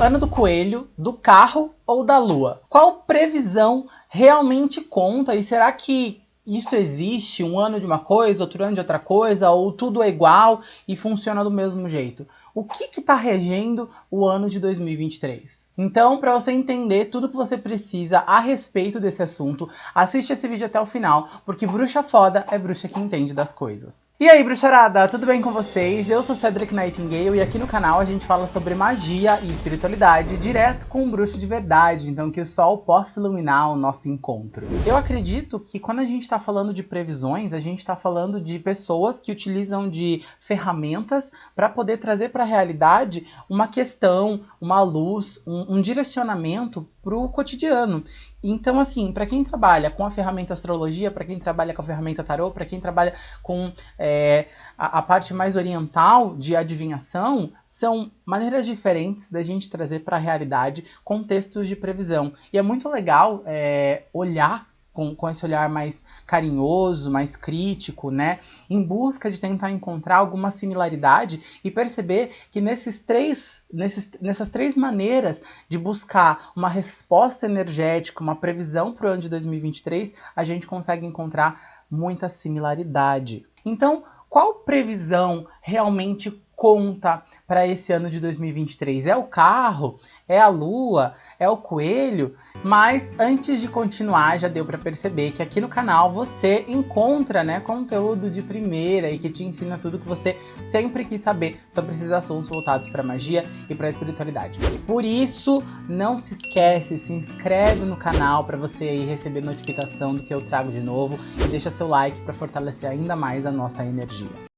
Ano do coelho, do carro ou da lua? Qual previsão realmente conta? E será que isso existe? Um ano de uma coisa, outro ano de outra coisa? Ou tudo é igual e funciona do mesmo jeito? O que está regendo o ano de 2023. Então, para você entender tudo que você precisa a respeito desse assunto, assiste esse vídeo até o final, porque bruxa foda é bruxa que entende das coisas. E aí, bruxarada, tudo bem com vocês? Eu sou Cedric Nightingale e aqui no canal a gente fala sobre magia e espiritualidade direto com um bruxo de verdade, então que o sol possa iluminar o nosso encontro. Eu acredito que quando a gente está falando de previsões, a gente está falando de pessoas que utilizam de ferramentas para poder trazer para para a realidade uma questão, uma luz, um, um direcionamento para o cotidiano. Então, assim, para quem trabalha com a ferramenta astrologia, para quem trabalha com a ferramenta tarô, para quem trabalha com é, a, a, parte mais oriental de adivinhação, são maneiras diferentes da gente trazer para a realidade contextos de previsão. E é muito legal é, olhar com, com esse olhar mais carinhoso, mais crítico, né? Em busca de tentar encontrar alguma similaridade e perceber que nesses três, nesses, nessas três maneiras de buscar uma resposta energética, uma previsão para o ano de 2023, a gente consegue encontrar muita similaridade. Então, qual previsão realmente conta para esse ano de 2023? É o carro? É a lua? É o coelho? Mas antes de continuar, já deu para perceber que aqui no canal você encontra né, conteúdo de primeira e que te ensina tudo que você sempre quis saber sobre esses assuntos voltados para magia e para espiritualidade. Por isso, não se esquece, se inscreve no canal para você aí receber notificação do que eu trago de novo e deixa seu like para fortalecer ainda mais a nossa energia.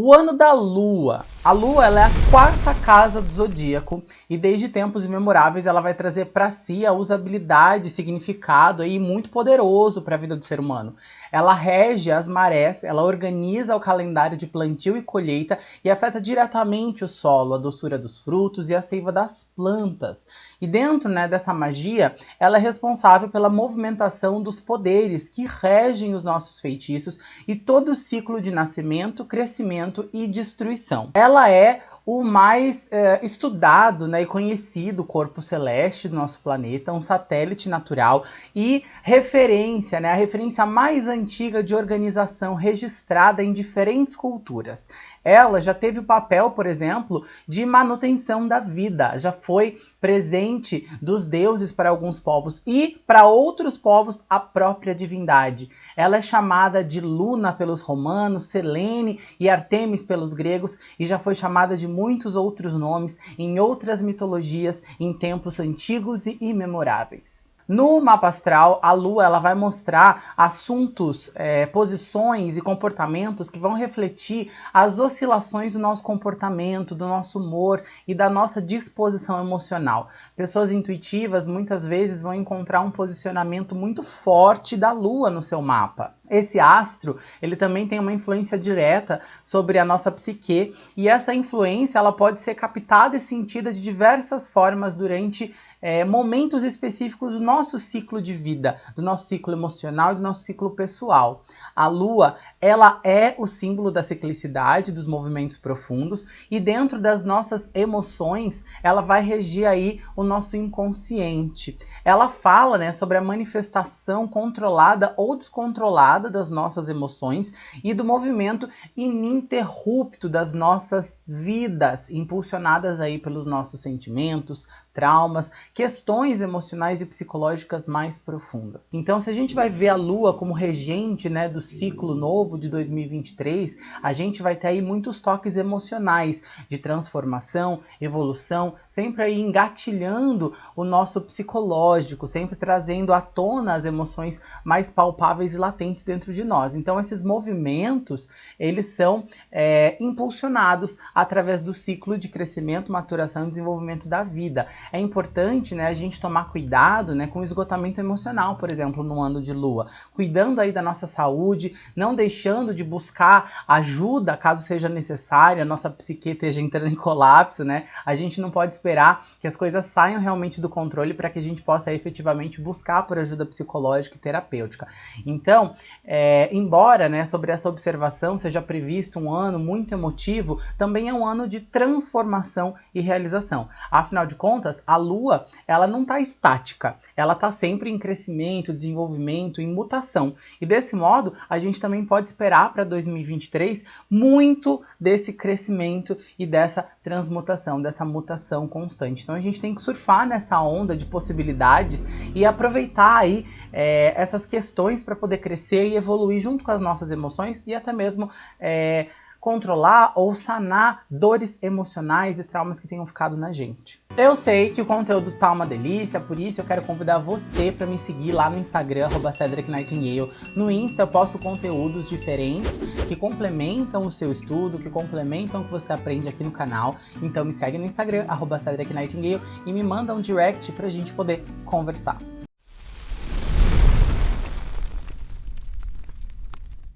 O ano da Lua. A Lua é a quarta casa do zodíaco e desde tempos imemoráveis ela vai trazer para si a usabilidade, significado aí muito poderoso para a vida do ser humano. Ela rege as marés, ela organiza o calendário de plantio e colheita e afeta diretamente o solo, a doçura dos frutos e a seiva das plantas. E dentro né, dessa magia, ela é responsável pela movimentação dos poderes que regem os nossos feitiços e todo o ciclo de nascimento, crescimento e destruição. Ela é o mais é, estudado né, e conhecido corpo celeste do nosso planeta, um satélite natural e referência, né, a referência mais antiga de organização registrada em diferentes culturas. Ela já teve o papel, por exemplo, de manutenção da vida, já foi presente dos deuses para alguns povos e para outros povos a própria divindade. Ela é chamada de Luna pelos romanos, Selene e Artemis pelos gregos e já foi chamada de muitos outros nomes em outras mitologias em tempos antigos e imemoráveis. No mapa astral, a Lua ela vai mostrar assuntos, é, posições e comportamentos que vão refletir as oscilações do nosso comportamento, do nosso humor e da nossa disposição emocional. Pessoas intuitivas muitas vezes vão encontrar um posicionamento muito forte da Lua no seu mapa. Esse astro, ele também tem uma influência direta sobre a nossa psique e essa influência ela pode ser captada e sentida de diversas formas durante é, momentos específicos do nosso ciclo de vida, do nosso ciclo emocional e do nosso ciclo pessoal. A lua, ela é o símbolo da ciclicidade, dos movimentos profundos e dentro das nossas emoções, ela vai regir aí o nosso inconsciente. Ela fala, né, sobre a manifestação controlada ou descontrolada das nossas emoções e do movimento ininterrupto das nossas vidas, impulsionadas aí pelos nossos sentimentos, traumas, questões emocionais e psicológicas mais profundas. Então, se a gente vai ver a Lua como regente né, do ciclo novo de 2023, a gente vai ter aí muitos toques emocionais de transformação, evolução, sempre aí engatilhando o nosso psicológico, sempre trazendo à tona as emoções mais palpáveis e latentes dentro de nós. Então, esses movimentos, eles são é, impulsionados através do ciclo de crescimento, maturação e desenvolvimento da vida é importante né, a gente tomar cuidado né, com o esgotamento emocional, por exemplo, no ano de lua. Cuidando aí da nossa saúde, não deixando de buscar ajuda caso seja necessária, a nossa psique esteja entrando em colapso, né? A gente não pode esperar que as coisas saiam realmente do controle para que a gente possa efetivamente buscar por ajuda psicológica e terapêutica. Então, é, embora né, sobre essa observação seja previsto um ano muito emotivo, também é um ano de transformação e realização. Afinal de contas, a Lua ela não está estática, ela está sempre em crescimento, desenvolvimento, em mutação. E desse modo, a gente também pode esperar para 2023 muito desse crescimento e dessa transmutação, dessa mutação constante. Então a gente tem que surfar nessa onda de possibilidades e aproveitar aí é, essas questões para poder crescer e evoluir junto com as nossas emoções e até mesmo é, controlar ou sanar dores emocionais e traumas que tenham ficado na gente. Eu sei que o conteúdo tá uma delícia, por isso eu quero convidar você para me seguir lá no Instagram, @cedricnightingale. No Insta eu posto conteúdos diferentes que complementam o seu estudo, que complementam o que você aprende aqui no canal. Então me segue no Instagram, @cedricnightingale e me manda um direct pra gente poder conversar.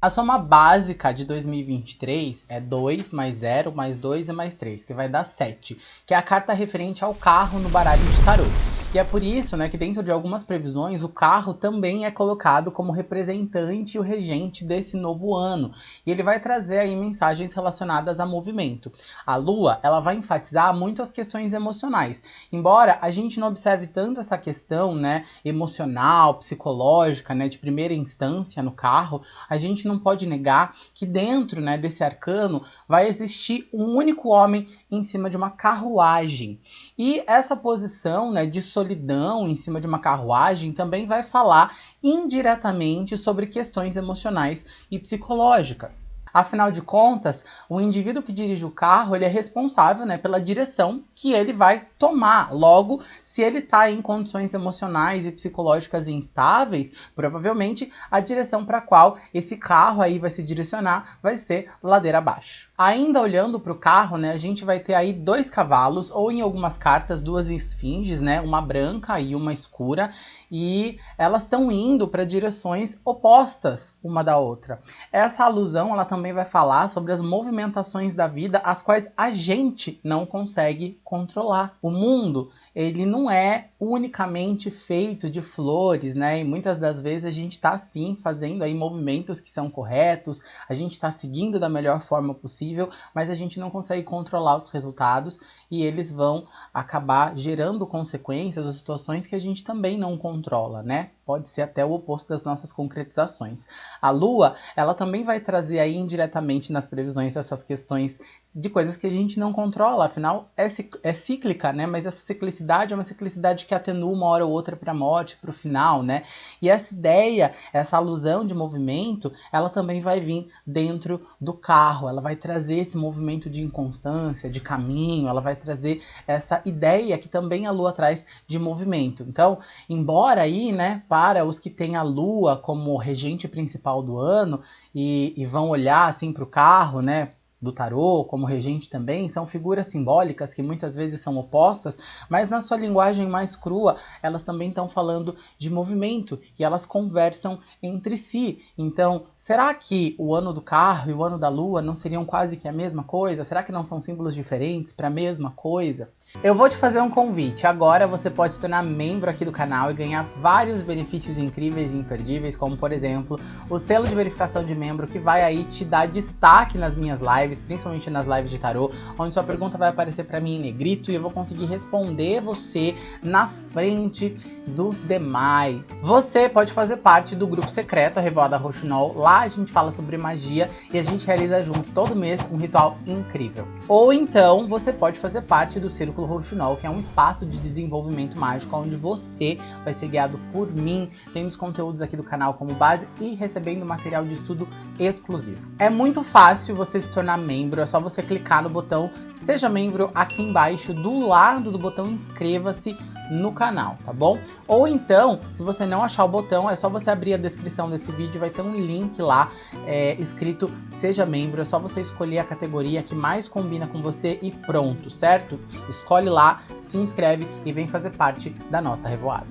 A soma básica de 2023 é 2 mais 0 mais 2 e mais 3, que vai dar 7, que é a carta referente ao carro no baralho de tarô. E é por isso né, que dentro de algumas previsões o carro também é colocado como representante e o regente desse novo ano. E ele vai trazer aí mensagens relacionadas a movimento. A lua ela vai enfatizar muito as questões emocionais. Embora a gente não observe tanto essa questão né, emocional, psicológica, né, de primeira instância no carro, a gente não pode negar que dentro né, desse arcano vai existir um único homem em cima de uma carruagem. E essa posição né, de solidão em cima de uma carruagem também vai falar indiretamente sobre questões emocionais e psicológicas. Afinal de contas, o indivíduo que dirige o carro ele é responsável né, pela direção que ele vai tomar. Logo, se ele está em condições emocionais e psicológicas instáveis, provavelmente a direção para a qual esse carro aí vai se direcionar vai ser ladeira abaixo. Ainda olhando para o carro, né, a gente vai ter aí dois cavalos, ou em algumas cartas, duas esfinges, né, uma branca e uma escura, e elas estão indo para direções opostas uma da outra. Essa alusão ela também vai falar sobre as movimentações da vida, as quais a gente não consegue controlar. O mundo ele não é unicamente feito de flores, né? E muitas das vezes a gente está sim fazendo aí movimentos que são corretos, a gente está seguindo da melhor forma possível, mas a gente não consegue controlar os resultados e eles vão acabar gerando consequências ou situações que a gente também não controla, né? Pode ser até o oposto das nossas concretizações. A Lua, ela também vai trazer aí indiretamente nas previsões essas questões de coisas que a gente não controla, afinal é, é cíclica, né? Mas essa ciclicidade é uma ciclicidade que atenua uma hora ou outra para a morte, para o final, né? E essa ideia, essa alusão de movimento, ela também vai vir dentro do carro, ela vai trazer esse movimento de inconstância, de caminho, ela vai trazer essa ideia que também a Lua traz de movimento. Então, embora aí, né, para os que têm a Lua como regente principal do ano e, e vão olhar assim para o carro, né, do tarô, como regente também, são figuras simbólicas que muitas vezes são opostas, mas na sua linguagem mais crua, elas também estão falando de movimento e elas conversam entre si. Então, será que o ano do carro e o ano da lua não seriam quase que a mesma coisa? Será que não são símbolos diferentes para a mesma coisa? Eu vou te fazer um convite. Agora você pode se tornar membro aqui do canal e ganhar vários benefícios incríveis e imperdíveis, como por exemplo, o selo de verificação de membro que vai aí te dar destaque nas minhas lives, principalmente nas lives de tarô, onde sua pergunta vai aparecer para mim em negrito e eu vou conseguir responder você na frente dos demais. Você pode fazer parte do grupo secreto, a Revolta Roxinol. Lá a gente fala sobre magia e a gente realiza junto todo mês um ritual incrível. Ou então você pode fazer parte do Círculo Roxinol, que é um espaço de desenvolvimento mágico onde você vai ser guiado por mim, tendo os conteúdos aqui do canal como base e recebendo material de estudo exclusivo. É muito fácil você se tornar membro, é só você clicar no botão Seja Membro aqui embaixo, do lado do botão Inscreva-se no canal, tá bom? Ou então, se você não achar o botão, é só você abrir a descrição desse vídeo, vai ter um link lá é, escrito Seja Membro, é só você escolher a categoria que mais combina com você e pronto, certo? Escolha escolhe lá, se inscreve e vem fazer parte da nossa revoada.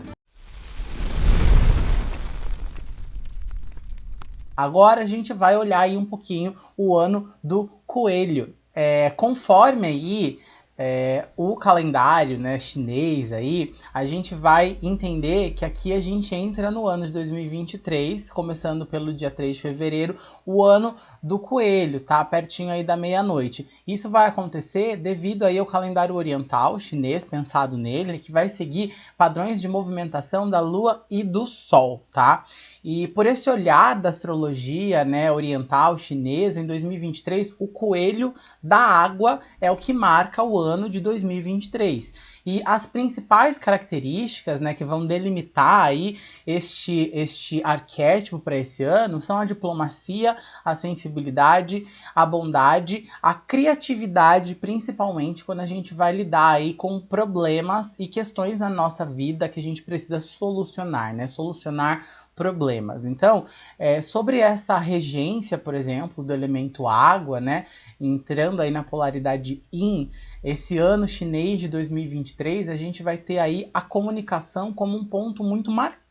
Agora a gente vai olhar aí um pouquinho o ano do coelho. É, conforme aí é, o calendário né, chinês aí, a gente vai entender que aqui a gente entra no ano de 2023, começando pelo dia 3 de fevereiro, o ano do coelho, tá? Pertinho aí da meia-noite. Isso vai acontecer devido aí ao calendário oriental chinês, pensado nele, que vai seguir padrões de movimentação da lua e do sol, tá? E por esse olhar da astrologia né, oriental chinesa, em 2023, o coelho da água é o que marca o ano de 2023. E as principais características né, que vão delimitar aí este, este arquétipo para esse ano são a diplomacia, a sensibilidade, a bondade, a criatividade, principalmente quando a gente vai lidar aí com problemas e questões na nossa vida que a gente precisa solucionar, né? Solucionar problemas. Então, é, sobre essa regência, por exemplo, do elemento água, né, entrando aí na polaridade Yin, esse ano chinês de 2023, a gente vai ter aí a comunicação como um ponto muito marcante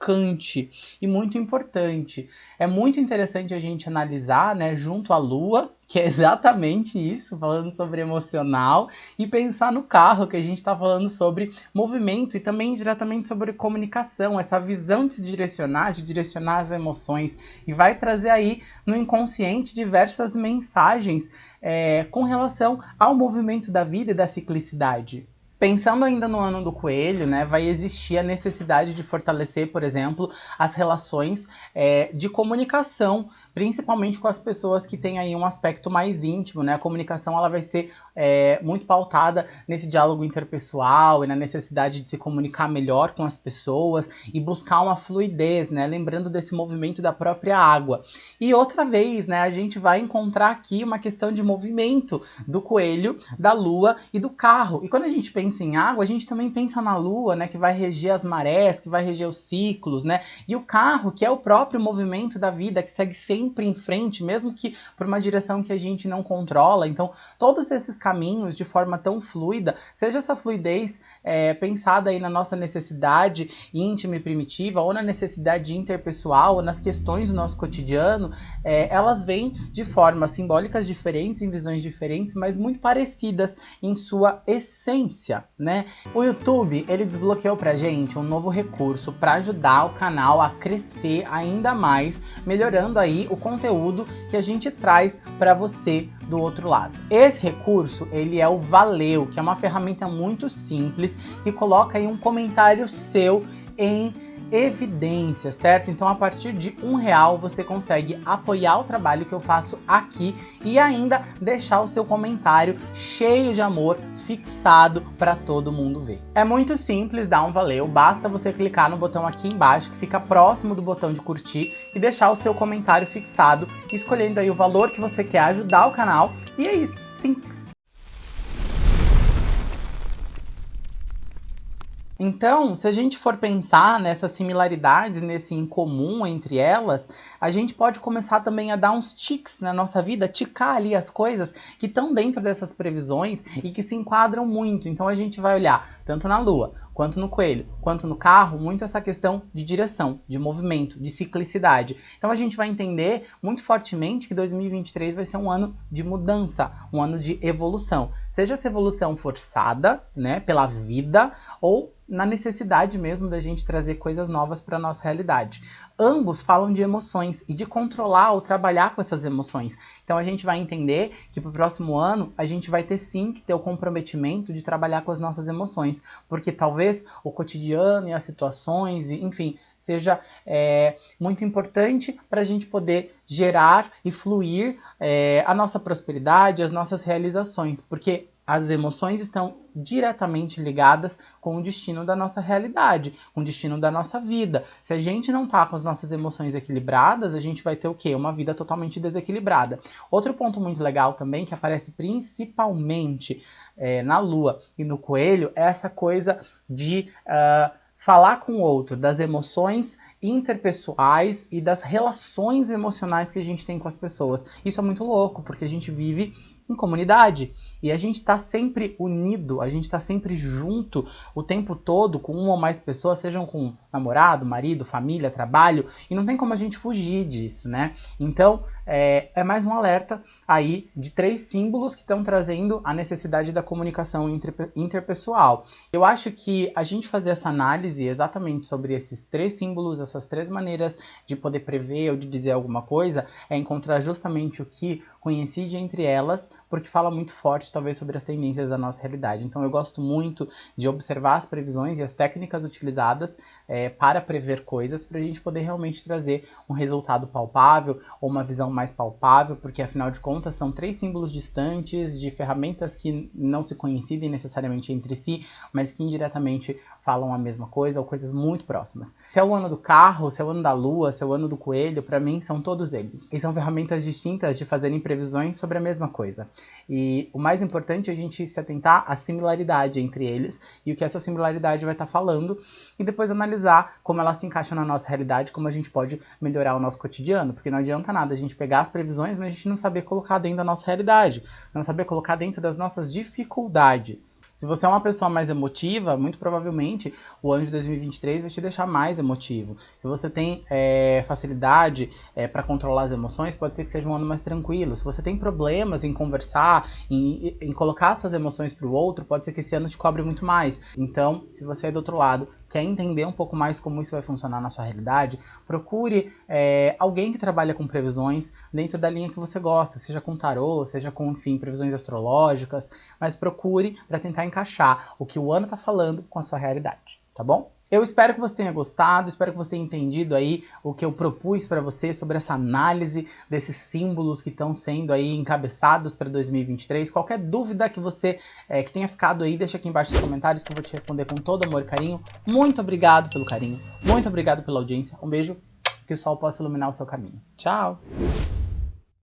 e muito importante. É muito interessante a gente analisar, né, junto à Lua, que é exatamente isso, falando sobre emocional, e pensar no carro, que a gente está falando sobre movimento e também diretamente sobre comunicação, essa visão de se direcionar, de direcionar as emoções, e vai trazer aí no inconsciente diversas mensagens é, com relação ao movimento da vida e da ciclicidade. Pensando ainda no ano do coelho, né, vai existir a necessidade de fortalecer, por exemplo, as relações é, de comunicação, principalmente com as pessoas que têm aí um aspecto mais íntimo, né? A comunicação ela vai ser é, muito pautada nesse diálogo interpessoal e na necessidade de se comunicar melhor com as pessoas e buscar uma fluidez, né? Lembrando desse movimento da própria água. E outra vez, né, a gente vai encontrar aqui uma questão de movimento do coelho, da lua e do carro. E quando a gente pensa em água, a gente também pensa na lua, né, que vai reger as marés, que vai reger os ciclos, né? E o carro, que é o próprio movimento da vida, que segue sempre em frente, mesmo que por uma direção que a gente não controla. Então, todos esses caminhos de forma tão fluida, seja essa fluidez é, pensada aí na nossa necessidade íntima e primitiva, ou na necessidade interpessoal, ou nas questões do nosso cotidiano, é, elas vêm de formas simbólicas diferentes, em visões diferentes, mas muito parecidas em sua essência né? O YouTube, ele desbloqueou pra gente um novo recurso para ajudar o canal a crescer ainda mais, melhorando aí o conteúdo que a gente traz para você do outro lado. Esse recurso, ele é o Valeu, que é uma ferramenta muito simples, que coloca aí um comentário seu em evidência, certo? Então a partir de um real você consegue apoiar o trabalho que eu faço aqui e ainda deixar o seu comentário cheio de amor fixado para todo mundo ver. É muito simples dar um valeu, basta você clicar no botão aqui embaixo que fica próximo do botão de curtir e deixar o seu comentário fixado, escolhendo aí o valor que você quer ajudar o canal e é isso, simples. Então, se a gente for pensar nessas similaridades, nesse incomum entre elas, a gente pode começar também a dar uns tics na nossa vida, ticar ali as coisas que estão dentro dessas previsões e que se enquadram muito. Então a gente vai olhar tanto na Lua, quanto no coelho, quanto no carro, muito essa questão de direção, de movimento, de ciclicidade. Então a gente vai entender muito fortemente que 2023 vai ser um ano de mudança, um ano de evolução. Seja essa evolução forçada, né, pela vida, ou na necessidade mesmo da gente trazer coisas novas para nossa realidade. Ambos falam de emoções e de controlar ou trabalhar com essas emoções. Então a gente vai entender que para o próximo ano a gente vai ter sim que ter o comprometimento de trabalhar com as nossas emoções, porque talvez o cotidiano e as situações, enfim, seja é, muito importante para a gente poder gerar e fluir é, a nossa prosperidade, as nossas realizações, porque as emoções estão diretamente ligadas com o destino da nossa realidade, com o destino da nossa vida. Se a gente não tá com as nossas emoções equilibradas, a gente vai ter o quê? Uma vida totalmente desequilibrada. Outro ponto muito legal também, que aparece principalmente é, na lua e no coelho, é essa coisa de... Uh, falar com o outro, das emoções interpessoais e das relações emocionais que a gente tem com as pessoas. Isso é muito louco, porque a gente vive em comunidade. E a gente está sempre unido, a gente está sempre junto o tempo todo com uma ou mais pessoas, sejam com namorado, marido, família, trabalho, e não tem como a gente fugir disso, né? Então, é, é mais um alerta aí de três símbolos que estão trazendo a necessidade da comunicação interpessoal. Eu acho que a gente fazer essa análise exatamente sobre esses três símbolos, essas três maneiras de poder prever ou de dizer alguma coisa, é encontrar justamente o que coincide entre elas, porque fala muito forte talvez sobre as tendências da nossa realidade. Então eu gosto muito de observar as previsões e as técnicas utilizadas é, para prever coisas, para a gente poder realmente trazer um resultado palpável ou uma visão mais palpável, porque afinal de contas são três símbolos distantes de ferramentas que não se coincidem necessariamente entre si, mas que indiretamente falam a mesma coisa ou coisas muito próximas. Se é o ano do carro, se é o ano da lua, se é o ano do coelho, para mim são todos eles. E são ferramentas distintas de fazerem previsões sobre a mesma coisa. E o mais importante é a gente se atentar à similaridade entre eles e o que essa similaridade vai estar tá falando e depois analisar como ela se encaixa na nossa realidade, como a gente pode melhorar o nosso cotidiano, porque não adianta nada a gente pegar as previsões, mas a gente não saber colocar dentro da nossa realidade, não saber colocar dentro das nossas dificuldades. Se você é uma pessoa mais emotiva, muito provavelmente o ano de 2023 vai te deixar mais emotivo. Se você tem é, facilidade é, para controlar as emoções, pode ser que seja um ano mais tranquilo. Se você tem problemas em conversar, em, em colocar suas emoções para o outro, pode ser que esse ano te cobre muito mais. Então, se você é do outro lado, quer entender um pouco mais como isso vai funcionar na sua realidade, procure é, alguém que trabalha com previsões dentro da linha que você gosta, seja com tarô, seja com, enfim, previsões astrológicas, mas procure para tentar encaixar o que o ano está falando com a sua realidade, tá bom? Eu espero que você tenha gostado, espero que você tenha entendido aí o que eu propus para você sobre essa análise desses símbolos que estão sendo aí encabeçados para 2023. Qualquer dúvida que você é, que tenha ficado aí, deixa aqui embaixo nos comentários que eu vou te responder com todo amor e carinho. Muito obrigado pelo carinho, muito obrigado pela audiência. Um beijo, que o sol possa iluminar o seu caminho. Tchau!